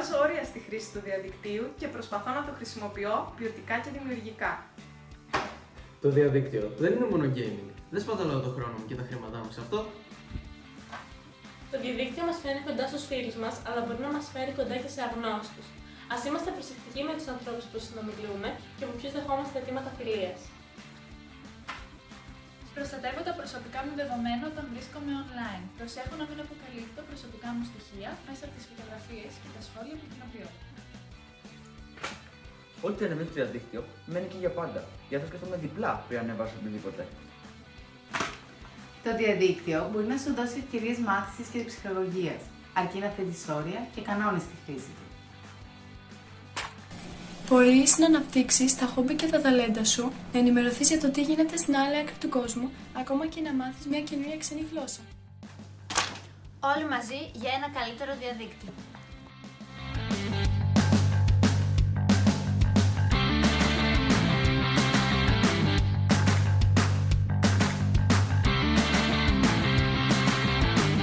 βάζω όρια στη χρήση του διαδικτύου και προσπαθώ να το χρησιμοποιώ ποιοτικά και δημιουργικά. Το διαδίκτυο δεν είναι μόνο gaming. Δεν σπαταλάω το χρόνο μου και τα χρήματά μου σε αυτό. Το διαδίκτυο μας φέρνει κοντά στους φίλους μας, αλλά μπορεί να μας φέρει κοντά και σε αγνώστους. Α είμαστε προσεκτικοί με τους ανθρώπους που συνομιλούμε και από ποιους δεχόμαστε αιτήματα φιλίας. Προστατεύω τα προσωπικά μου δεδομένα όταν βρίσκομαι online. Προσέχω να μην αποκαλύπτω προσωπικά μου στοιχεία μέσα από τις φωτογραφίες και τα σχόλια που κοινοποιώ. Ό,τι ανεβαίνεις στο διαδίκτυο μένει και για πάντα. Για θα σκεφτούμε διπλά πριν ανεβάσω οτιδήποτε. Το διαδίκτυο μπορεί να σου δώσει ευκαιρίες μάθησης και ψυχολογίας, αρκεί να θέτεις όρια και κανόνες στη χρήση του. Μπορείς να αναπτύξεις τα χόμπι και τα ταλέντα σου, να ενημερωθείς για το τι γίνεται στην άλλη άκρη του κόσμου, ακόμα και να μάθεις μια καινούργια ξένη γλώσσα. Όλοι μαζί για ένα καλύτερο διαδίκτυο.